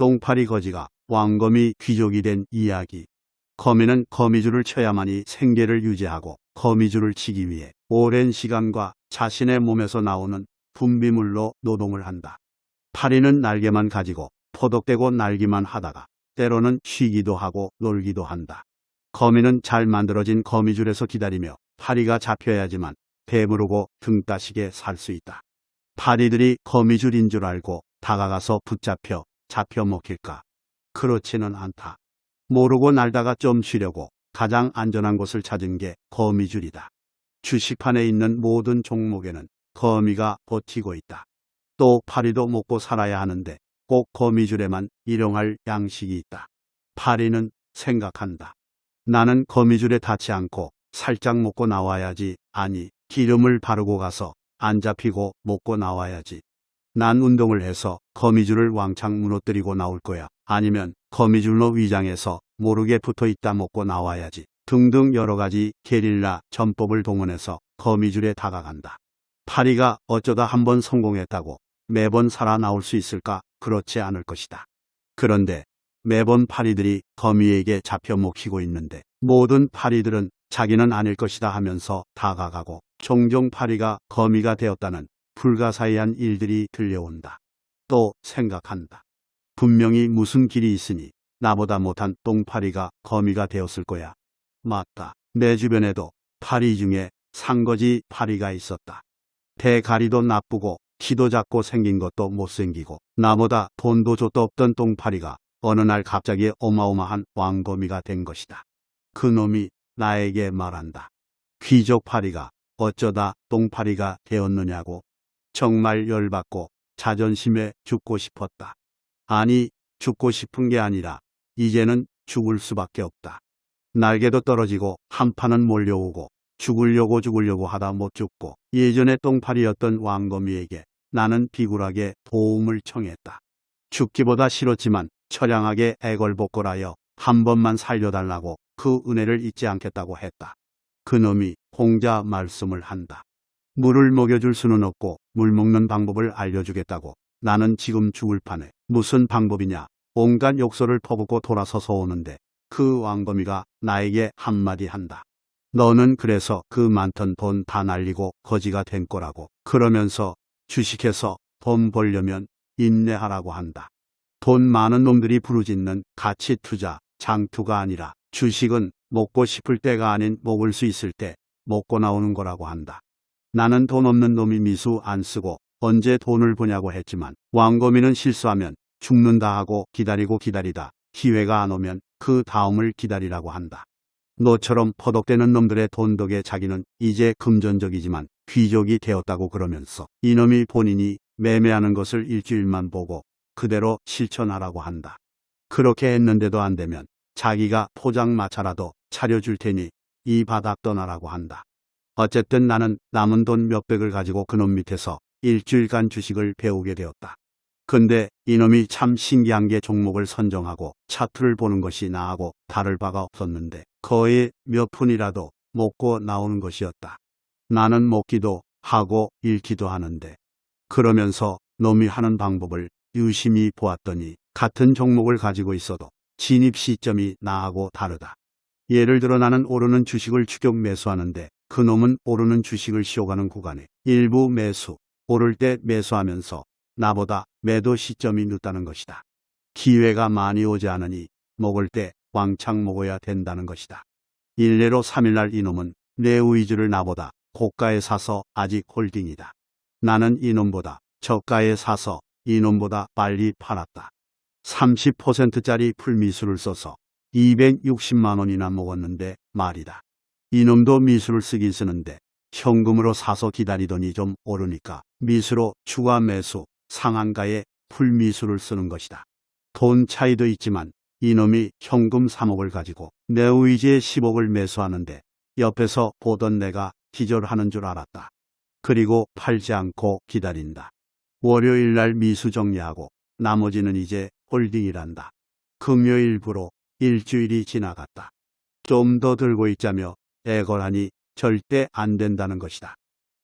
똥파리 거지가 왕거미 귀족이 된 이야기. 거미는 거미줄을 쳐야만이 생계를 유지하고 거미줄을 치기 위해 오랜 시간과 자신의 몸에서 나오는 분비물로 노동을 한다. 파리는 날개만 가지고 포독되고 날기만 하다가 때로는 쉬기도 하고 놀기도 한다. 거미는 잘 만들어진 거미줄에서 기다리며 파리가 잡혀야지만 배부르고 등 따시게 살 수 있다. 파리들이 거미줄인 줄 알고 다가가서 붙잡혀 잡혀 먹힐까? 그렇지는 않다. 모르고 날다가 좀 쉬려고 가장 안전한 곳을 찾은 게 거미줄이다. 주식판에 있는 모든 종목에는 거미가 버티고 있다. 또 파리도 먹고 살아야 하는데 꼭 거미줄에만 일용할 양식이 있다. 파리는 생각한다. 나는 거미줄에 닿지 않고 살짝 먹고 나와야지. 아니, 기름을 바르고 가서 안 잡히고 먹고 나와야지. 난 운동을 해서 거미줄을 왕창 무너뜨리고 나올 거야. 아니면 거미줄로 위장해서 모르게 붙어 있다 먹고 나와야지. 등등 여러 가지 게릴라 전법을 동원해서 거미줄에 다가간다. 파리가 어쩌다 한 번 성공했다고 매번 살아나올 수 있을까? 그렇지 않을 것이다. 그런데 매번 파리들이 거미에게 잡혀 먹히고 있는데 모든 파리들은 자기는 아닐 것이다 하면서 다가가고 종종 파리가 거미가 되었다는 불가사의한 일들이 들려온다. 또 생각한다. 분명히 무슨 길이 있으니 나보다 못한 똥파리가 거미가 되었을 거야. 맞다. 내 주변에도 파리 중에 상거지 파리가 있었다. 대가리도 나쁘고 키도 작고 생긴 것도 못생기고 나보다 돈도 줬도 없던 똥파리가 어느 날 갑자기 어마어마한 왕거미가 된 것이다. 그 놈이 나에게 말한다. 귀족 파리가 어쩌다 똥파리가 되었느냐고. 정말 열받고 자존심에 죽고 싶었다. 아니, 죽고 싶은 게 아니라 이제는 죽을 수밖에 없다. 날개도 떨어지고 한판은 몰려오고 죽으려고 죽으려고 하다 못 죽고 예전에 똥파리였던 왕거미에게 나는 비굴하게 도움을 청했다. 죽기보다 싫었지만 처량하게 애걸복걸하여 한 번만 살려달라고 그 은혜를 잊지 않겠다고 했다. 그놈이 홍자 말씀을 한다. 물을 먹여줄 수는 없고 물 먹는 방법을 알려주겠다고 나는 지금 죽을 판에 무슨 방법이냐 온갖 욕설을 퍼붓고 돌아서서 오는데 그 왕거미가 나에게 한마디 한다. 너는 그래서 그 많던 돈 다 날리고 거지가 된 거라고 그러면서 주식해서 돈 벌려면 인내하라고 한다. 돈 많은 놈들이 부르짖는 가치 투자, 장투가 아니라 주식은 먹고 싶을 때가 아닌 먹을 수 있을 때 먹고 나오는 거라고 한다. 나는 돈 없는 놈이 미수 안 쓰고 언제 돈을 버냐고 했지만 왕거미는 실수하면 죽는다 하고 기다리고 기다리다 기회가 안 오면 그 다음을 기다리라고 한다. 너처럼 퍼덕대는 놈들의 돈 덕에 자기는 이제 금전적이지만 귀족이 되었다고 그러면서 이놈이 본인이 매매하는 것을 일주일만 보고 그대로 실천하라고 한다. 그렇게 했는데도 안 되면 자기가 포장마차라도 차려줄 테니 이 바닥 떠나라고 한다. 어쨌든 나는 남은 돈 몇백을 가지고 그놈 밑에서 일주일간 주식을 배우게 되었다. 근데 이놈이 참 신기한 게 종목을 선정하고 차트를 보는 것이 나하고 다를 바가 없었는데 거의 몇 푼이라도 먹고 나오는 것이었다. 나는 먹기도 하고 잃기도 하는데 그러면서 놈이 하는 방법을 유심히 보았더니 같은 종목을 가지고 있어도 진입 시점이 나하고 다르다. 예를 들어 나는 오르는 주식을 추격 매수하는데 그놈은 오르는 주식을 쉬어가는 구간에 일부 매수, 오를 때 매수하면서 나보다 매도 시점이 늦다는 것이다. 기회가 많이 오지 않으니 먹을 때 왕창 먹어야 된다는 것이다. 일례로 3일날 이놈은 내 우이즈를 나보다 고가에 사서 아직 홀딩이다. 나는 이놈보다 저가에 사서 이놈보다 빨리 팔았다. 30%짜리 풀미술을 써서 260만 원이나 먹었는데 말이다. 이놈도 미술을 쓰긴 쓰는데 현금으로 사서 기다리더니 좀 오르니까 미수로 추가 매수 상한가에 풀미술을 쓰는 것이다. 돈 차이도 있지만 이놈이 현금 3억을 가지고 내 의지에 10억을 매수하는데 옆에서 보던 내가 기절하는 줄 알았다. 그리고 팔지 않고 기다린다. 월요일 날 미수 정리하고 나머지는 이제 홀딩이란다. 금요일부로 일주일이 지나갔다. 좀 더 들고 있자며 애걸하니 절대 안 된다는 것이다.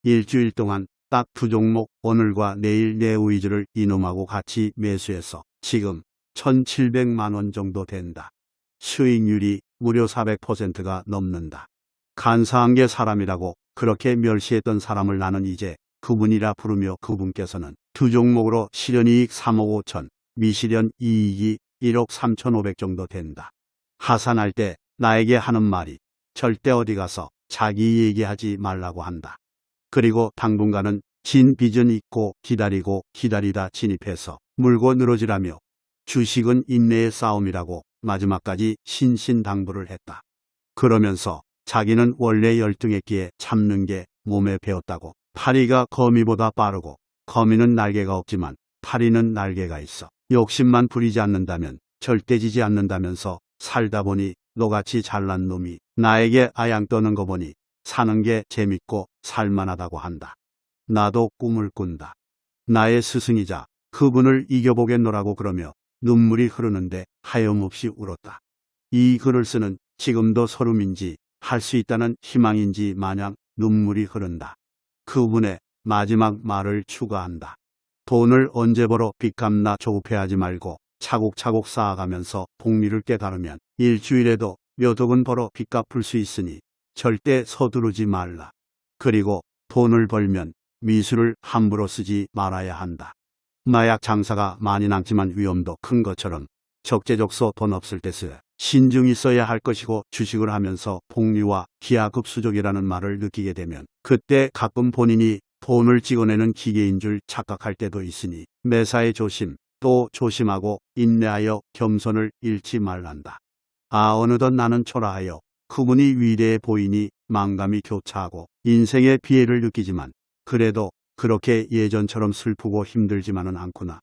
일주일 동안 딱 두 종목 오늘과 내일 내 우이즈를 이놈하고 같이 매수해서 지금 1700만 원 정도 된다. 수익률이 무려 400%가 넘는다. 간사한 게 사람이라고 그렇게 멸시했던 사람을 나는 이제 그분이라 부르며 그분께서는 두 종목으로 실현이익 3억 5천, 미실현 이익이 1억 3천 5백 정도 된다. 하산할 때 나에게 하는 말이 절대 어디 가서 자기 얘기하지 말라고 한다. 그리고 당분간은 진 빚은 있고 기다리고 기다리다 진입해서 물고 늘어지라며 주식은 인내의 싸움이라고 마지막까지 신신당부를 했다. 그러면서 자기는 원래 열등했기에 참는 게 몸에 배었다고 파리가 거미보다 빠르고 거미는 날개가 없지만 파리는 날개가 있어 욕심만 부리지 않는다면 절대 지지 않는다면서 살다 보니 너같이 잘난 놈이 나에게 아양 떠는 거 보니 사는 게 재밌고 살만하다고 한다. 나도 꿈을 꾼다. 나의 스승이자 그분을 이겨보겠노라고 그러며 눈물이 흐르는데 하염없이 울었다. 이 글을 쓰는 지금도 서름인지 할 수 있다는 희망인지 마냥 눈물이 흐른다. 그분의 마지막 말을 추가한다. 돈을 언제 벌어 빚 갚나 조급해하지 말고 차곡차곡 쌓아가면서 복리를 깨달으면 일주일에도 몇 억은 벌어 빚 갚을 수 있으니 절대 서두르지 말라. 그리고 돈을 벌면 미술을 함부로 쓰지 말아야 한다. 마약 장사가 많이 남지만 위험도 큰 것처럼 적재적소 돈 없을 때 쓰. 신중히 써야 할 것이고 주식을 하면서 복리와 기하급수적이라는 말을 느끼게 되면 그때 가끔 본인이 돈을 찍어내는 기계인 줄 착각할 때도 있으니 매사에 조심 또 조심하고 인내하여 겸손을 잃지 말란다. 아 어느덧 나는 초라하여 그분이 위대해 보이니 망감이 교차하고 인생의 피해를 느끼지만 그래도 그렇게 예전처럼 슬프고 힘들지만은 않구나.